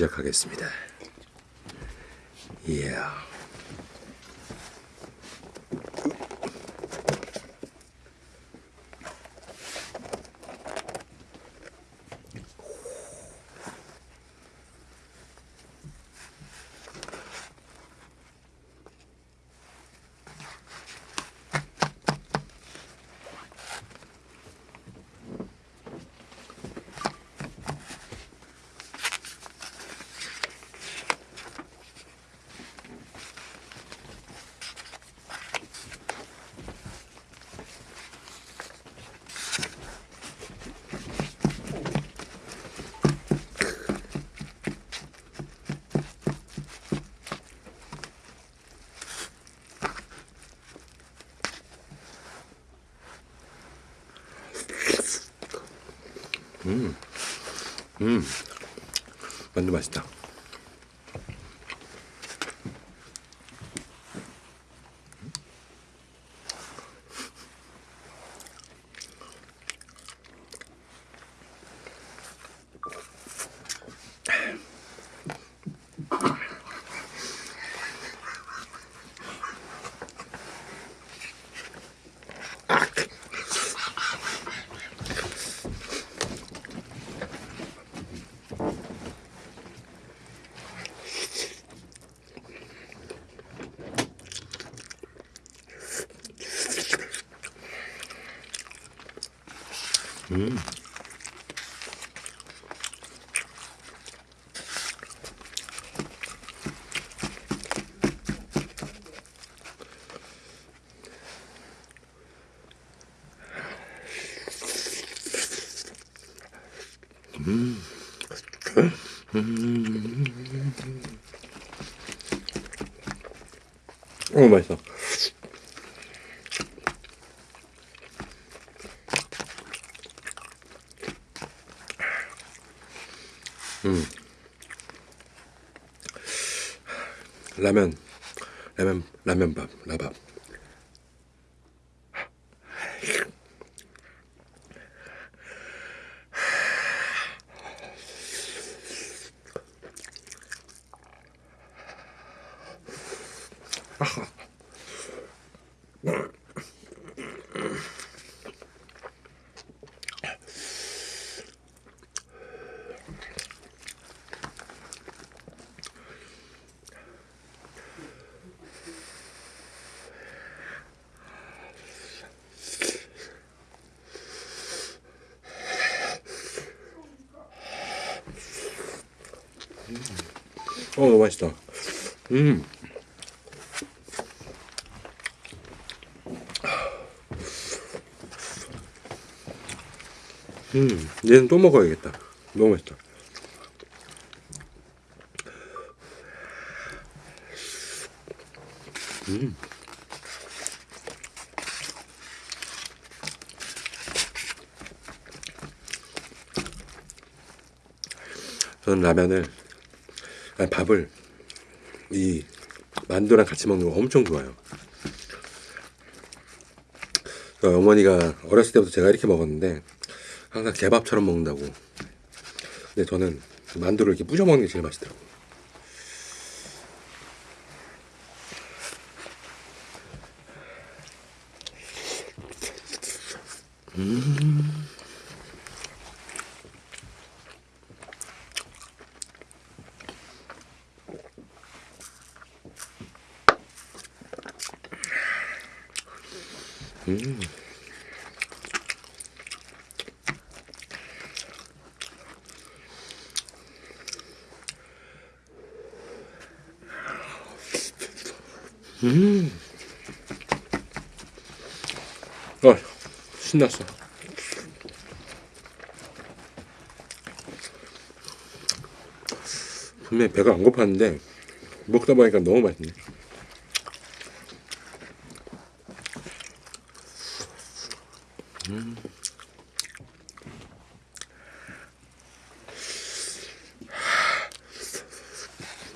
시작하겠습니다. 이야. 음, 만두 맛있다. 음. 음. 음. 오, 맛있어. 음. 라면, 라면, 라면밥, 라밥. 어, 너무 맛있다. 음. 음, 얘는 또 먹어야겠다. 너무 맛있다. 음. 저는 라면을, 밥을 이 만두랑 같이 먹는 거 엄청 좋아해요. 그러니까 어머니가 어렸을 때부터 제가 이렇게 먹었는데 항상 개밥처럼 먹는다고. 근데 저는 만두를 이렇게 부셔 먹는 게 제일 맛있더라고요. 음. 음. 어, 신났어. 분명히 배가 안 고팠는데 먹다 보니까 너무 맛있네.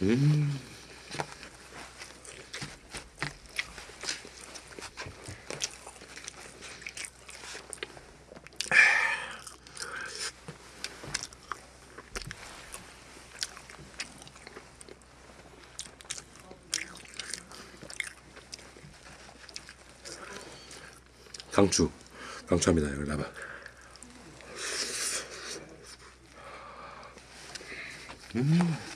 음. 강추. 강추합니다 여기 나봐. 음.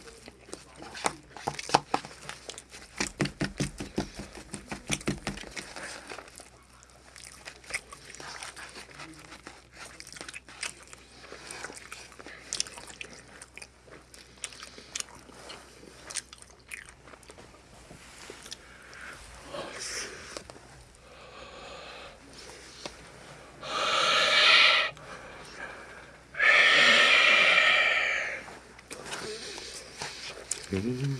음.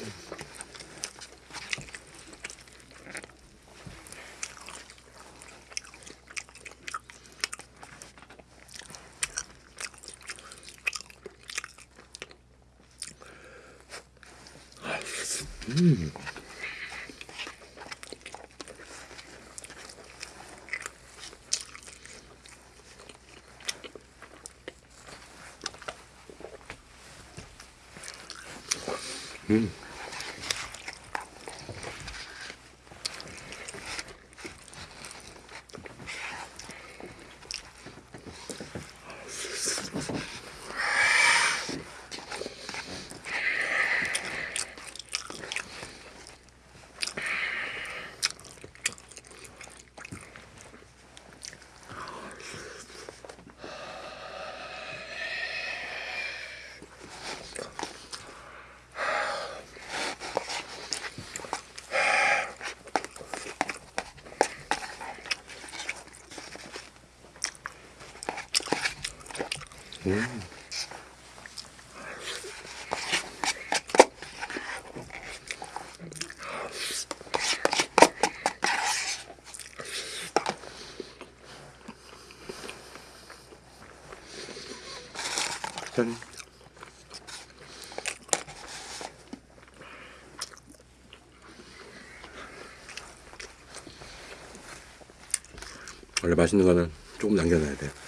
음. Hmm. 봐짠 원래 맛있는 거는 조금 남겨놔야 돼.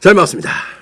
잘 먹었습니다.